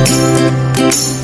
Música